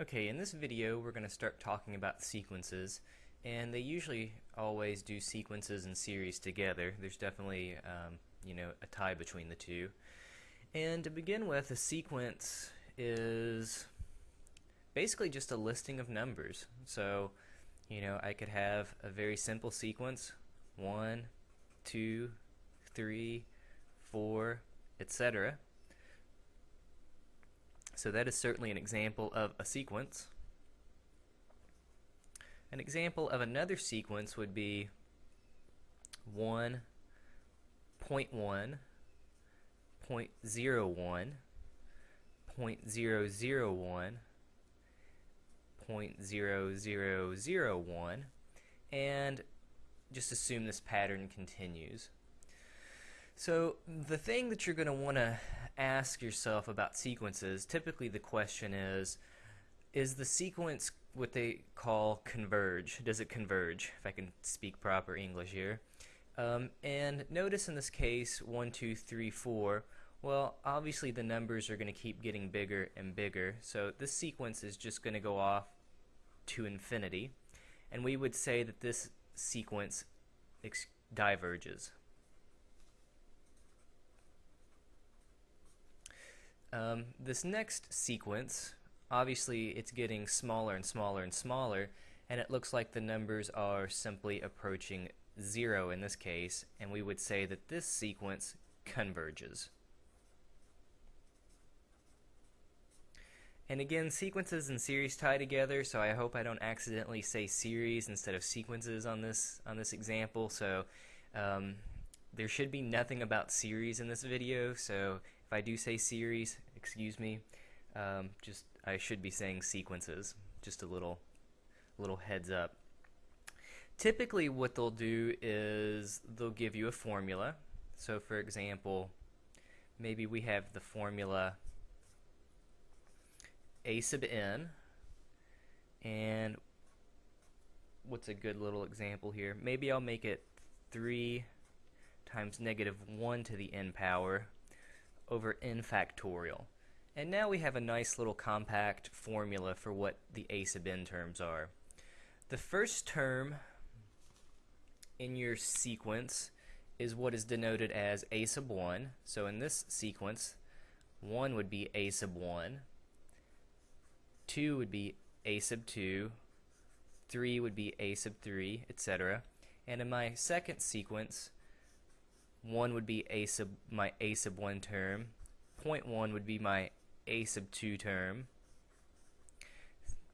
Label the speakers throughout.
Speaker 1: Okay, in this video we're going to start talking about sequences and they usually always do sequences and series together. There's definitely um, you know a tie between the two. And to begin with, a sequence is basically just a listing of numbers. So you know I could have a very simple sequence one, two, three, four, etc. So that is certainly an example of a sequence. An example of another sequence would be 1, 0.1, 0.01, 0.001, 0.0001, and just assume this pattern continues. So the thing that you're going to want to ask yourself about sequences, typically the question is, is the sequence what they call converge? Does it converge? If I can speak proper English here. Um, and notice in this case, 1, 2, 3, 4, well, obviously the numbers are going to keep getting bigger and bigger, so this sequence is just going to go off to infinity, and we would say that this sequence diverges. Um, this next sequence, obviously it's getting smaller and smaller and smaller, and it looks like the numbers are simply approaching zero in this case, and we would say that this sequence converges. And again, sequences and series tie together, so I hope I don't accidentally say series instead of sequences on this on this example. So um, there should be nothing about series in this video, so if I do say series, excuse me. Um, just I should be saying sequences. Just a little, little heads up. Typically, what they'll do is they'll give you a formula. So, for example, maybe we have the formula a sub n, and what's a good little example here? Maybe I'll make it 3 times negative 1 to the n power over n factorial. And now we have a nice little compact formula for what the a sub n terms are. The first term in your sequence is what is denoted as a sub 1. So in this sequence, 1 would be a sub 1, 2 would be a sub 2, 3 would be a sub 3, etc. And in my second sequence, 1 would be a sub my a sub 1 term, 0.1 would be my a sub 2 term,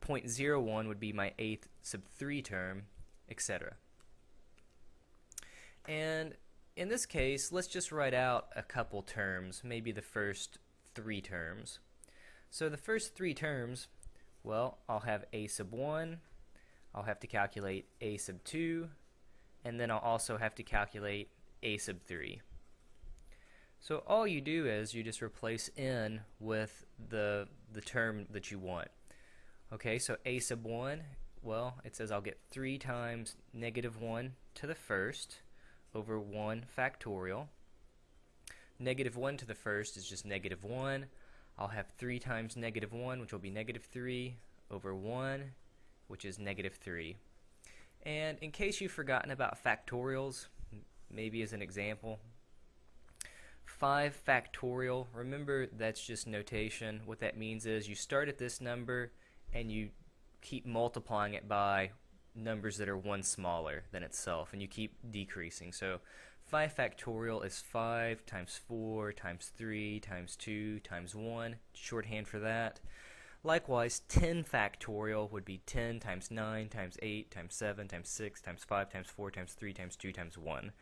Speaker 1: 0.01 would be my a sub 3 term, etc. And in this case, let's just write out a couple terms, maybe the first three terms. So the first three terms, well, I'll have a sub 1, I'll have to calculate a sub 2, and then I'll also have to calculate a sub 3. So all you do is you just replace n with the, the term that you want. Okay, so a sub 1, well, it says I'll get 3 times negative 1 to the first over 1 factorial. Negative 1 to the first is just negative 1. I'll have 3 times negative 1, which will be negative 3, over 1, which is negative 3. And in case you've forgotten about factorials, maybe as an example. 5 factorial, remember that's just notation. What that means is you start at this number and you keep multiplying it by numbers that are one smaller than itself and you keep decreasing. So 5 factorial is 5 times 4 times 3 times 2 times 1, shorthand for that. Likewise, 10 factorial would be 10 times 9 times 8 times 7 times 6 times 5 times 4 times 3 times 2 times 1.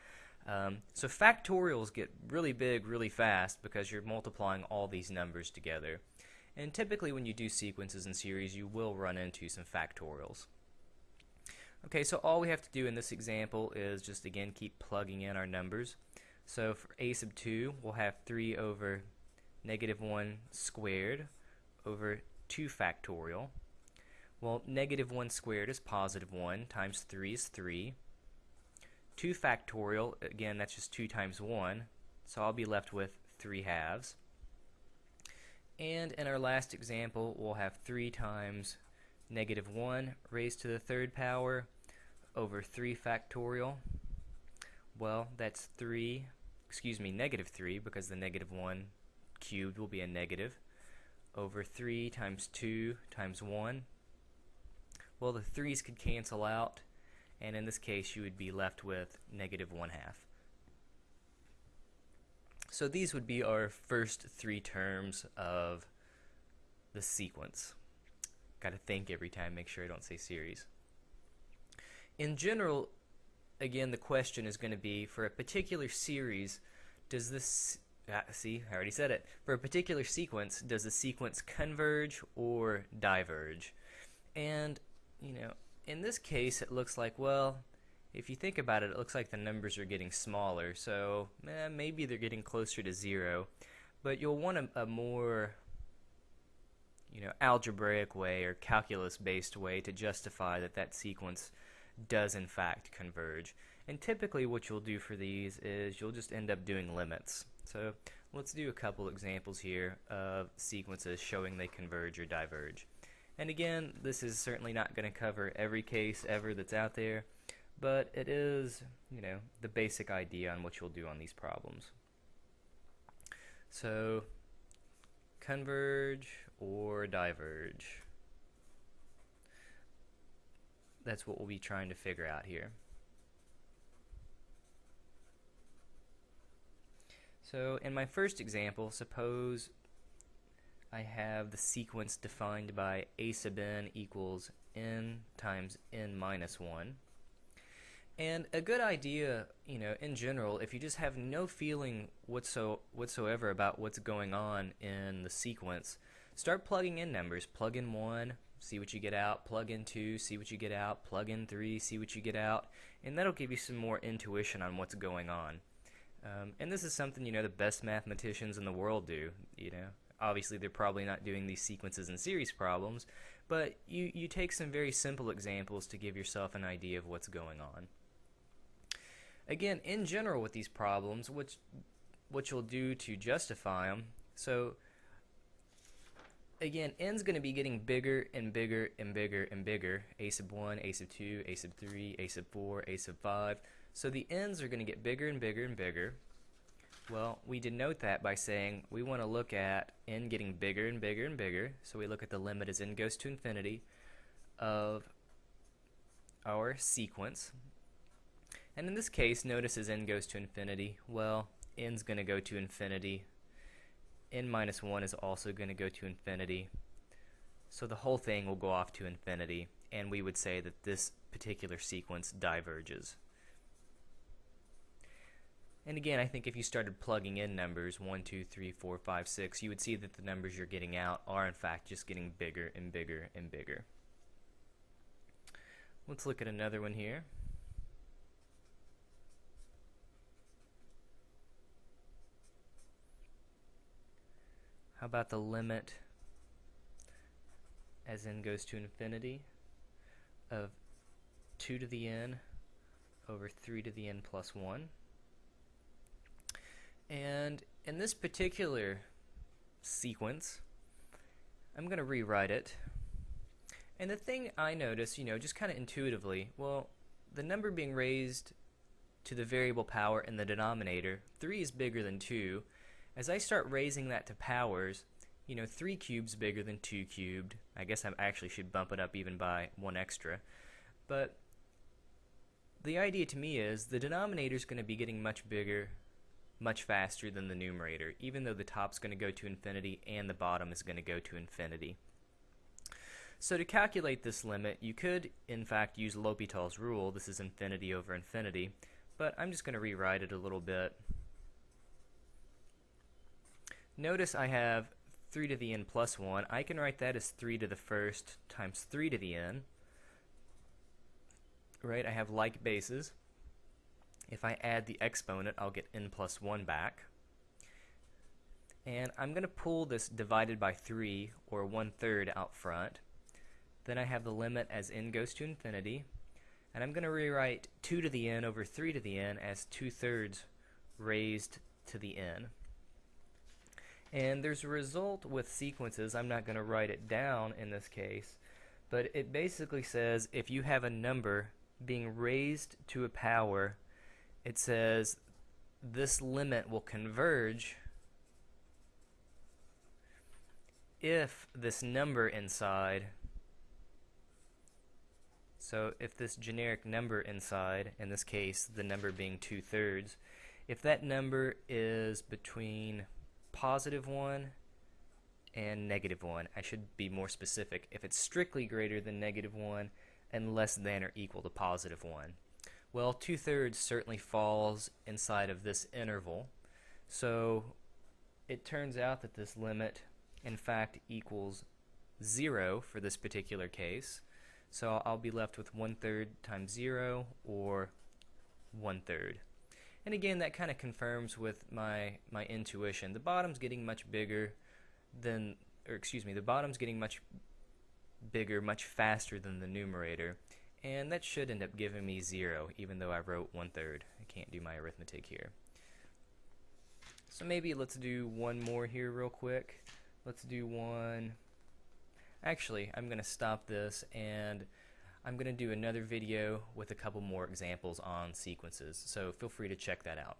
Speaker 1: Um, so factorials get really big really fast because you're multiplying all these numbers together. And typically when you do sequences and series, you will run into some factorials. Okay, so all we have to do in this example is just again keep plugging in our numbers. So for a sub 2, we'll have 3 over negative 1 squared over 2 factorial. Well, negative 1 squared is positive 1 times 3 is 3. 2 factorial, again, that's just 2 times 1, so I'll be left with 3 halves. And in our last example, we'll have 3 times negative 1 raised to the third power over 3 factorial. Well, that's 3, excuse me, negative 3, because the negative 1 cubed will be a negative, over 3 times 2 times 1. Well, the 3's could cancel out, and in this case you would be left with negative 1 half. So these would be our first three terms of the sequence. Got to think every time, make sure I don't say series. In general, again, the question is going to be for a particular series, does this, ah, see, I already said it, for a particular sequence, does the sequence converge or diverge? And, you know, in this case, it looks like, well, if you think about it, it looks like the numbers are getting smaller, so eh, maybe they're getting closer to zero. But you'll want a, a more you know, algebraic way or calculus-based way to justify that that sequence does in fact converge. And typically what you'll do for these is you'll just end up doing limits. So let's do a couple examples here of sequences showing they converge or diverge. And again, this is certainly not going to cover every case ever that's out there but it is, you know, the basic idea on what you'll do on these problems. So, converge or diverge. That's what we'll be trying to figure out here. So in my first example, suppose I have the sequence defined by a sub n equals n times n minus 1. And a good idea, you know, in general, if you just have no feeling whatso whatsoever about what's going on in the sequence, start plugging in numbers. Plug in 1, see what you get out. Plug in 2, see what you get out. Plug in 3, see what you get out. And that'll give you some more intuition on what's going on. Um, and this is something, you know, the best mathematicians in the world do, you know. Obviously, they're probably not doing these sequences and series problems, but you, you take some very simple examples to give yourself an idea of what's going on. Again, in general with these problems, which what you'll do to justify them, so again, n's going to be getting bigger and bigger and bigger and bigger. a sub 1, a sub 2, a sub 3, a sub 4, a sub 5. So the n's are going to get bigger and bigger and bigger. Well, we denote that by saying we want to look at n getting bigger and bigger and bigger. So we look at the limit as n goes to infinity of our sequence. And in this case, notice as n goes to infinity, well, n's going to go to infinity. n minus 1 is also going to go to infinity. So the whole thing will go off to infinity, and we would say that this particular sequence diverges. And again, I think if you started plugging in numbers 1, 2, 3, 4, 5, 6, you would see that the numbers you're getting out are in fact just getting bigger and bigger and bigger. Let's look at another one here. How about the limit as n goes to infinity of 2 to the n over 3 to the n plus 1? And in this particular sequence, I'm going to rewrite it. And the thing I notice, you know, just kind of intuitively, well, the number being raised to the variable power in the denominator, 3 is bigger than 2, as I start raising that to powers, you know, 3 cubes bigger than 2 cubed. I guess I actually should bump it up even by 1 extra. But the idea to me is the denominator is going to be getting much bigger much faster than the numerator, even though the top's going to go to infinity and the bottom is going to go to infinity. So to calculate this limit, you could, in fact, use L'Hopital's rule. This is infinity over infinity. But I'm just going to rewrite it a little bit. Notice I have 3 to the n plus 1. I can write that as 3 to the first times 3 to the n. Right, I have like bases. If I add the exponent, I'll get n plus 1 back. And I'm going to pull this divided by 3, or 1 third, out front. Then I have the limit as n goes to infinity. And I'm going to rewrite 2 to the n over 3 to the n as 2 thirds raised to the n. And there's a result with sequences. I'm not going to write it down in this case, but it basically says if you have a number being raised to a power, it says this limit will converge if this number inside so if this generic number inside, in this case the number being two-thirds, if that number is between positive 1 and negative 1, I should be more specific, if it's strictly greater than negative 1 and less than or equal to positive 1. Well, two-thirds certainly falls inside of this interval, so it turns out that this limit in fact equals 0 for this particular case. So I'll be left with one third times zero or one third. And again, that kind of confirms with my, my intuition. The bottom's getting much bigger than, or excuse me, the bottom's getting much bigger, much faster than the numerator. And that should end up giving me zero, even though I wrote one third. I can't do my arithmetic here. So maybe let's do one more here real quick. Let's do one Actually, I'm going to stop this and I'm going to do another video with a couple more examples on sequences, so feel free to check that out.